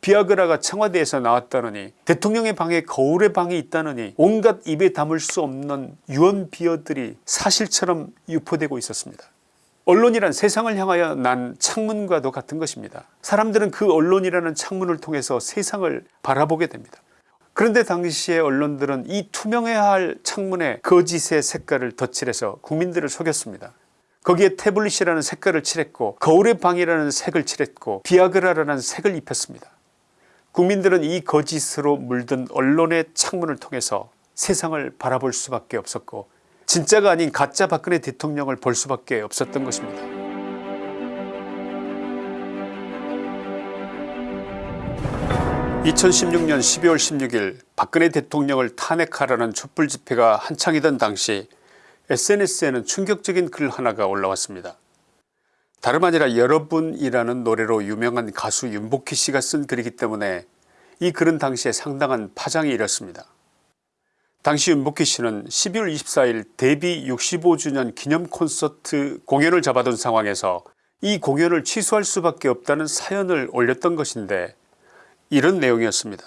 비아그라가 청와대에서 나왔다느니 대통령의 방에 거울의 방이 있다느니 온갖 입에 담을 수 없는 유언비어들이 사실처럼 유포되고 있었습니다. 언론이란 세상을 향하여 난 창문과도 같은 것입니다. 사람들은 그 언론이라는 창문을 통해서 세상을 바라보게 됩니다. 그런데 당시의 언론들은 이 투명해야 할 창문에 거짓의 색깔을 덧칠해서 국민들을 속였습니다. 거기에 태블릿이라는 색깔을 칠했고 거울의 방이라는 색을 칠했고 비아그라라는 색을 입혔습니다. 국민들은 이 거짓으로 물든 언론의 창문을 통해서 세상을 바라볼 수밖에 없었고 진짜가 아닌 가짜 박근혜 대통령을 볼 수밖에 없었던 것입니다. 2016년 12월 16일 박근혜 대통령을 탄핵하라는 촛불 집회가 한창이던 당시 SNS에는 충격적인 글 하나가 올라왔습니다. 다름 아니라 여러분이라는 노래로 유명한 가수 윤복희 씨가 쓴 글이기 때문에 이 글은 당시에 상당한 파장이 일었습니다. 당시 윤복희 씨는 12월 24일 데뷔 65주년 기념 콘서트 공연을 잡아둔 상황에서 이 공연을 취소할 수밖에 없다는 사연을 올렸던 것인데 이런 내용이었습니다.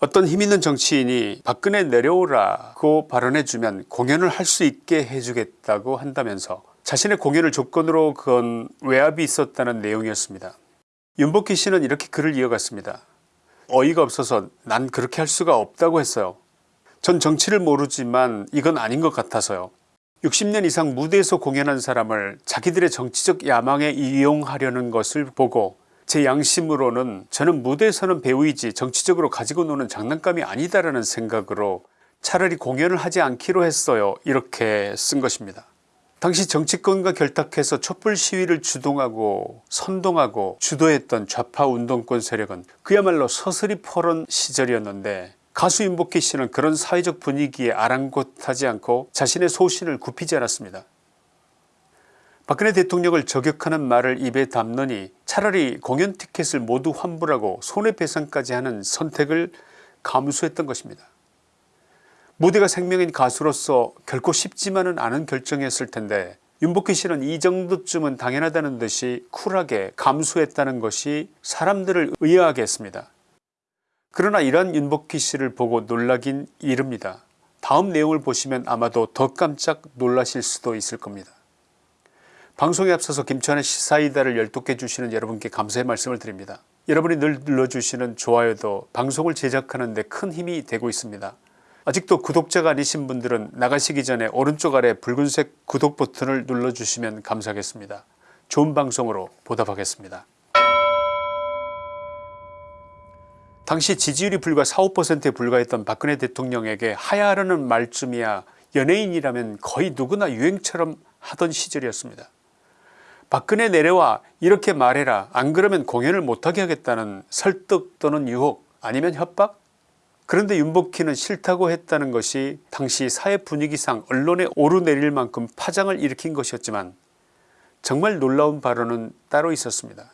어떤 힘있는 정치인이 박근혜 내려오라고 발언해주면 공연을 할 수 있게 해주겠다고 한다면서 자신의 공연을 조건으로 건 외압이 있었다는 내용이었습니다. 윤복희 씨는 이렇게 글을 이어갔습니다. 어이가 없어서 난 그렇게 할 수가 없다고 했어요. 전 정치를 모르지만 이건 아닌 것 같아서요. 60년 이상 무대에서 공연한 사람을 자기들의 정치적 야망에 이용하려는 것을 보고 제 양심으로는 저는 무대에서는 배우이지 정치적으로 가지고 노는 장난감이 아니다라는 생각으로 차라리 공연을 하지 않기로 했어요 이렇게 쓴 것입니다. 당시 정치권과 결탁해서 촛불 시위를 주동하고 선동하고 주도했던 좌파 운동권 세력은 그야말로 서슬이 퍼런 시절이었는데 가수 윤복희 씨는 그런 사회적 분위기에 아랑곳하지 않고 자신의 소신을 굽히지 않았습니다. 박근혜 대통령을 저격하는 말을 입에 담느니 차라리 공연 티켓을 모두 환불하고 손해배상까지 하는 선택을 감수했던 것입니다. 무대가 생명인 가수로서 결코 쉽지만은 않은 결정이었을 텐데 윤복희 씨는 이 정도쯤은 당연하다는 듯이 쿨하게 감수했다는 것이 사람들을 의아하게 했습니다. 그러나 이러한 윤복희 씨를 보고 놀라긴 이릅니다. 다음 내용을 보시면 아마도 더 깜짝 놀라실 수도 있을 겁니다. 방송에 앞서서 김천의 시사이다를 열독해 주시는 여러분께 감사의 말씀을 드립니다. 여러분이 늘 눌러주시는 좋아요도 방송을 제작하는 데 큰 힘이 되고 있습니다. 아직도 구독자가 아니신 분들은 나가시기 전에 오른쪽 아래 붉은색 구독 버튼을 눌러주시면 감사하겠습니다. 좋은 방송으로 보답하겠습니다. 당시 지지율이 불과 4, 5%에 불과했던 박근혜 대통령에게 하야하라는 말쯤이야 연예인이라면 거의 누구나 유행처럼 하던 시절이었습니다. 박근혜 내려와 이렇게 말해라 안 그러면 공연을 못하게 하겠다는 설득 또는 유혹 아니면 협박 그런데 윤복희는 싫다고 했다는 것이 당시 사회 분위기상 언론에 오르내릴 만큼 파장을 일으킨 것이었지만 정말 놀라운 발언은 따로 있었습니다.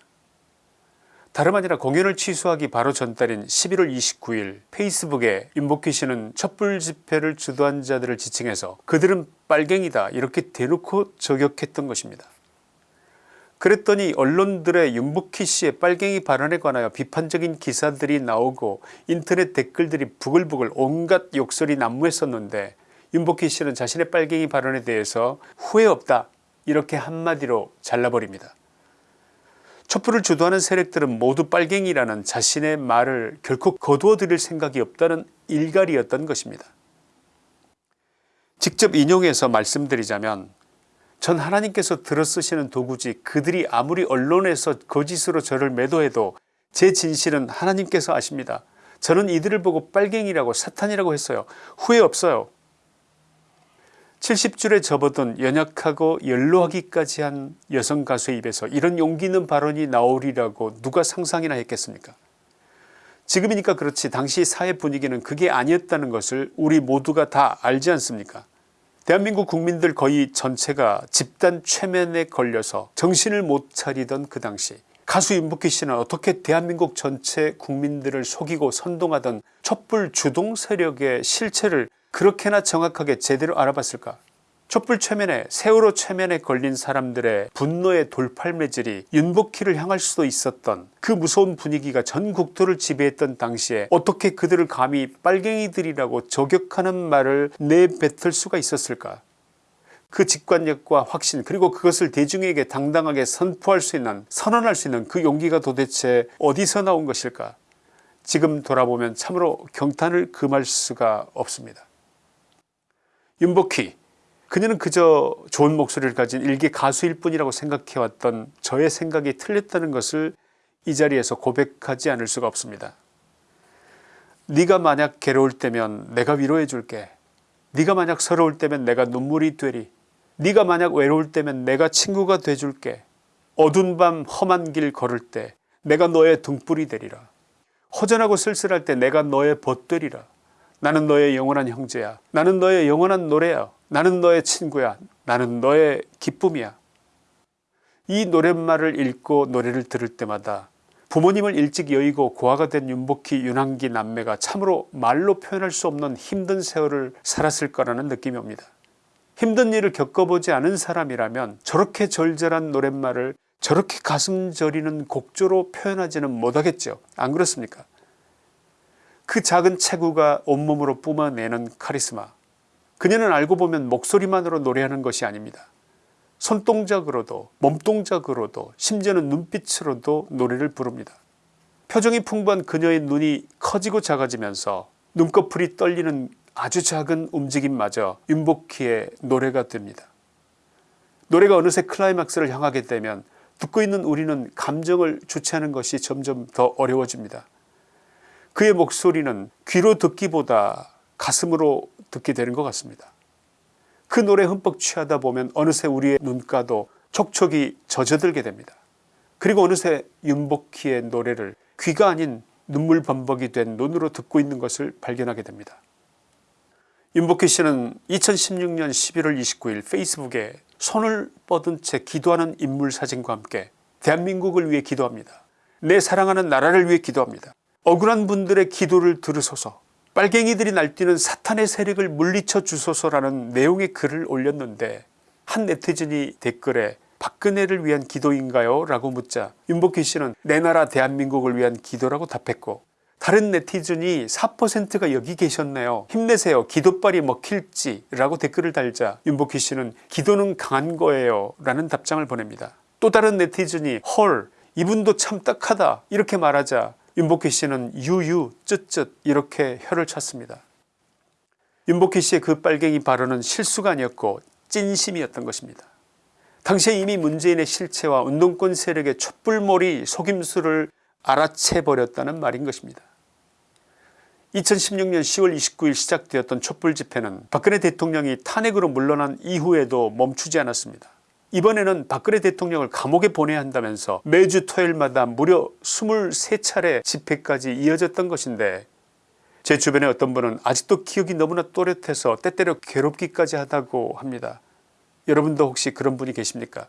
다름 아니라 공연을 취소하기 바로 전달인 11월 29일 페이스북에 윤복희 씨는 촛불 집회를 주도한 자들을 지칭해서 그들은 빨갱이다 이렇게 대놓고 저격했던 것입니다. 그랬더니 언론들의 윤복희 씨의 빨갱이 발언에 관하여 비판적인 기사들이 나오고 인터넷 댓글들이 부글부글 온갖 욕설이 난무했었는데 윤복희 씨는 자신의 빨갱이 발언에 대해서 후회 없다 이렇게 한마디로 잘라버립니다. 촛불을 주도하는 세력들은 모두 빨갱이라는 자신의 말을 결코 거두어 드릴 생각이 없다는 일갈이었던 것입니다. 직접 인용해서 말씀드리자면 전 하나님께서 들어쓰시는 도구지 그들이 아무리 언론에서 거짓으로 저를 매도해도 제 진실은 하나님께서 아십니다. 저는 이들을 보고 빨갱이라고 사탄이라고 했어요. 후회 없어요. 70줄에 접어든 연약하고 연로하기까지 한 여성 가수의 입에서 이런 용기 있는 발언이 나오리라고 누가 상상이나 했겠습니까 지금이니까 그렇지 당시 사회 분위기는 그게 아니었다는 것을 우리 모두가 다 알지 않습니까 대한민국 국민들 거의 전체가 집단 최면에 걸려서 정신을 못 차리던 그 당시 가수 윤복희 씨는 어떻게 대한민국 전체 국민들을 속이고 선동하던 촛불 주동 세력의 실체를 그렇게나 정확하게 제대로 알아봤을까 촛불 최면에 세월호 최면에 걸린 사람들의 분노의 돌팔매질이 윤복희를 향할 수도 있었던 그 무서운 분위기가 전 국토를 지배했던 당시에 어떻게 그들을 감히 빨갱이들이라고 저격하는 말을 내뱉을 수가 있었을까 그 직관력과 확신 그리고 그것을 대중에게 당당하게 선포할 수 있는 선언할 수 있는 그 용기가 도대체 어디서 나온 것일까 지금 돌아보면 참으로 경탄을 금할 수가 없습니다. 윤복희 그녀는 그저 좋은 목소리를 가진 일개 가수일 뿐이라고 생각해왔던 저의 생각이 틀렸다는 것을 이 자리에서 고백하지 않을 수가 없습니다. 네가 만약 괴로울 때면 내가 위로해 줄게. 네가 만약 서러울 때면 내가 눈물이 되리. 네가 만약 외로울 때면 내가 친구가 돼줄게. 어두운 밤 험한 길 걸을 때 내가 너의 등불이 되리라. 허전하고 쓸쓸할 때 내가 너의 벗되리라. 나는 너의 영원한 형제야. 나는 너의 영원한 노래야. 나는 너의 친구야. 나는 너의 기쁨이야. 이 노랫말을 읽고 노래를 들을 때마다 부모님을 일찍 여의고 고아가 된 윤복희 윤한기 남매가 참으로 말로 표현할 수 없는 힘든 세월을 살았을 거라는 느낌이 옵니다. 힘든 일을 겪어보지 않은 사람이라면 저렇게 절절한 노랫말을 저렇게 가슴 저리는 곡조로 표현하지는 못하겠죠. 안 그렇습니까 그 작은 체구가 온몸으로 뿜어내는 카리스마 그녀는 알고 보면 목소리만으로 노래하는 것이 아닙니다. 손동작으로도 몸동작으로도 심지어는 눈빛으로도 노래를 부릅니다. 표정이 풍부한 그녀의 눈이 커지고 작아지면서 눈꺼풀이 떨리는 아주 작은 움직임마저 윤복희의 노래가 됩니다. 노래가 어느새 클라이막스를 향하게 되면 듣고 있는 우리는 감정을 주체하는 것이 점점 더 어려워집니다. 그의 목소리는 귀로 듣기보다 가슴으로 듣게 되는 것 같습니다. 그 노래 흠뻑 취하다 보면 어느새 우리의 눈가도 촉촉이 젖어들게 됩니다. 그리고 어느새 윤복희의 노래를 귀가 아닌 눈물 범벅이 된 눈으로 듣고 있는 것을 발견하게 됩니다. 윤복희 씨는 2016년 11월 29일 페이스북에 손을 뻗은 채 기도하는 인물 사진과 함께 대한민국을 위해 기도합니다. 내 사랑하는 나라를 위해 기도합니다. 억울한 분들의 기도를 들으소서 빨갱이들이 날뛰는 사탄의 세력을 물리쳐 주소서라는 내용의 글을 올렸는데 한 네티즌이 댓글에 박근혜를 위한 기도인가요? 라고 묻자 윤복희 씨는 내 나라 대한민국을 위한 기도라고 답했고 다른 네티즌이 4%가 여기 계셨네요. 힘내세요. 기도빨이 먹힐지 라고 댓글을 달자 윤복희 씨는 기도는 강한 거예요 라는 답장을 보냅니다. 또 다른 네티즌이 헐 이분도 참 딱하다 이렇게 말하자 윤복희 씨는 유유 쯧쯧 이렇게 혀를 찼습니다. 윤복희 씨의 그 빨갱이 발언은 실수가 아니었고 찐심이었던 것입니다. 당시에 이미 문재인의 실체와 운동권 세력의 촛불몰이 속임수를 알아채버렸다는 말인 것입니다. 2016년 10월 29일 시작되었던 촛불 집회는 박근혜 대통령이 탄핵으로 물러난 이후에도 멈추지 않았습니다. 이번에는 박근혜 대통령을 감옥에 보내야 한다면서 매주 토요일마다 무려 23차례 집회까지 이어졌던 것인데 제 주변에 어떤 분은 아직도 기억이 너무나 또렷해서 때때로 괴롭기까지 하다고 합니다. 여러분도 혹시 그런 분이 계십니까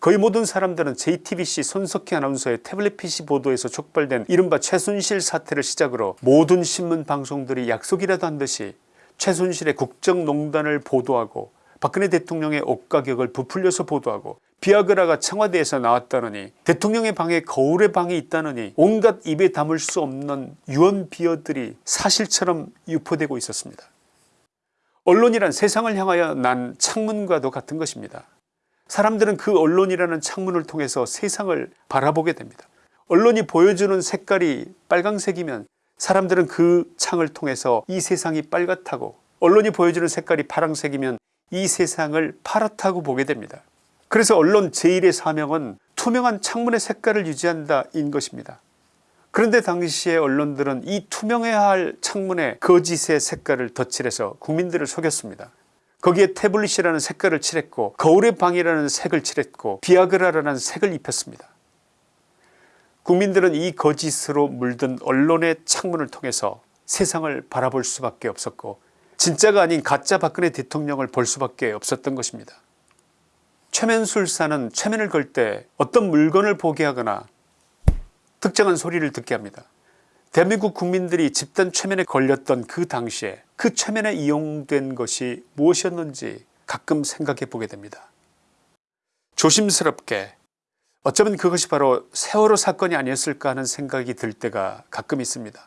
거의 모든 사람들은 JTBC 손석희 아나운서의 태블릿 PC 보도에서 촉발된 이른바 최순실 사태를 시작으로 모든 신문 방송들이 약속이라도 한 듯이 최순실의 국정농단을 보도하고 박근혜 대통령의 옷 가격을 부풀려서 보도하고 비아그라가 청와대에서 나왔다느니 대통령의 방에 거울의 방이 있다느니 온갖 입에 담을 수 없는 유언비어들이 사실처럼 유포되고 있었습니다. 언론이란 세상을 향하여 난 창문과도 같은 것입니다. 사람들은 그 언론이라는 창문을 통해서 세상을 바라보게 됩니다. 언론이 보여주는 색깔이 빨강색이면 사람들은 그 창을 통해서 이 세상이 빨갛다고 언론이 보여주는 색깔이 파란색이면 이 세상을 파랗다고 보게 됩니다. 그래서 언론 제1의 사명은 투명한 창문의 색깔을 유지한다 인 것입니다. 그런데 당시의 언론들은 이 투명해야 할 창문에 거짓의 색깔을 덧칠해서 국민들을 속였습니다. 거기에 태블릿이라는 색깔을 칠했고 거울의 방이라는 색을 칠했고 비아그라라는 색을 입혔습니다. 국민들은 이 거짓으로 물든 언론의 창문을 통해서 세상을 바라볼 수밖에 없었고 진짜가 아닌 가짜 박근혜 대통령을 볼 수밖에 없었던 것입니다. 최면술사는 최면을 걸 때 어떤 물건을 보게 하거나 특정한 소리를 듣게 합니다. 대한민국 국민들이 집단 최면에 걸렸던 그 당시에 그 최면에 이용된 것이 무엇이었는지 가끔 생각해 보게 됩니다. 조심스럽게 어쩌면 그것이 바로 세월호 사건이 아니었을까 하는 생각이 들 때가 가끔 있습니다.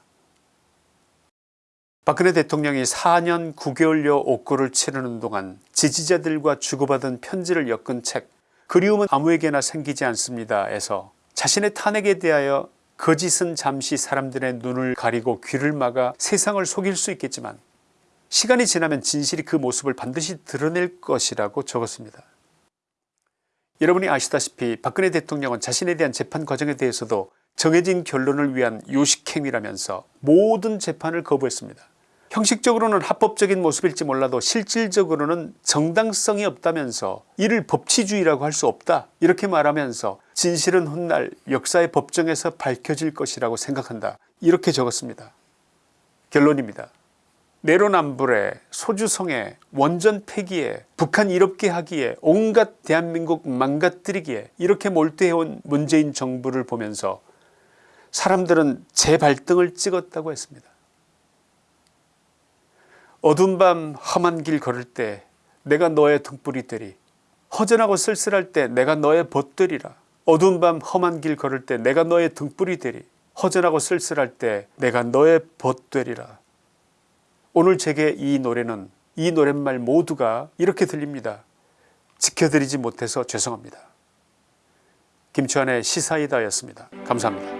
박근혜 대통령이 4년 9개월여 옥고를 치르는 동안 지지자들과 주고받은 편지를 엮은 책 그리움은 아무에게나 생기지 않습니다 에서 자신의 탄핵에 대하여 거짓은 잠시 사람들의 눈을 가리고 귀를 막아 세상을 속일 수 있겠지만 시간이 지나면 진실이 그 모습을 반드시 드러낼 것이라고 적었습니다. 여러분이 아시다시피 박근혜 대통령은 자신에 대한 재판 과정에 대해서도 정해진 결론을 위한 요식행위라면서 모든 재판을 거부했습니다. 형식적으로는 합법적인 모습일지 몰라도 실질적으로는 정당성이 없다면서 이를 법치주의라고 할 수 없다 이렇게 말하면서 진실은 훗날 역사의 법정에서 밝혀질 것이라고 생각한다 이렇게 적었습니다. 결론입니다. 내로남불에 소주성에 원전 폐기에 북한 이롭게 하기에 온갖 대한민국 망가뜨리기에 이렇게 몰두해온 문재인 정부를 보면서 사람들은 제 발등을 찍었다고 했습니다. 어두운 밤 험한 길 걸을 때 내가 너의 등불이 되리 허전하고 쓸쓸할 때 내가 너의 벗되리라 어두운 밤 험한 길 걸을 때 내가 너의 등불이 되리 허전하고 쓸쓸할 때 내가 너의 벗되리라 오늘 제게 이 노래는 이 노랫말 모두가 이렇게 들립니다. 지켜드리지 못해서 죄송합니다. 김치환의 시사이다였습니다. 감사합니다.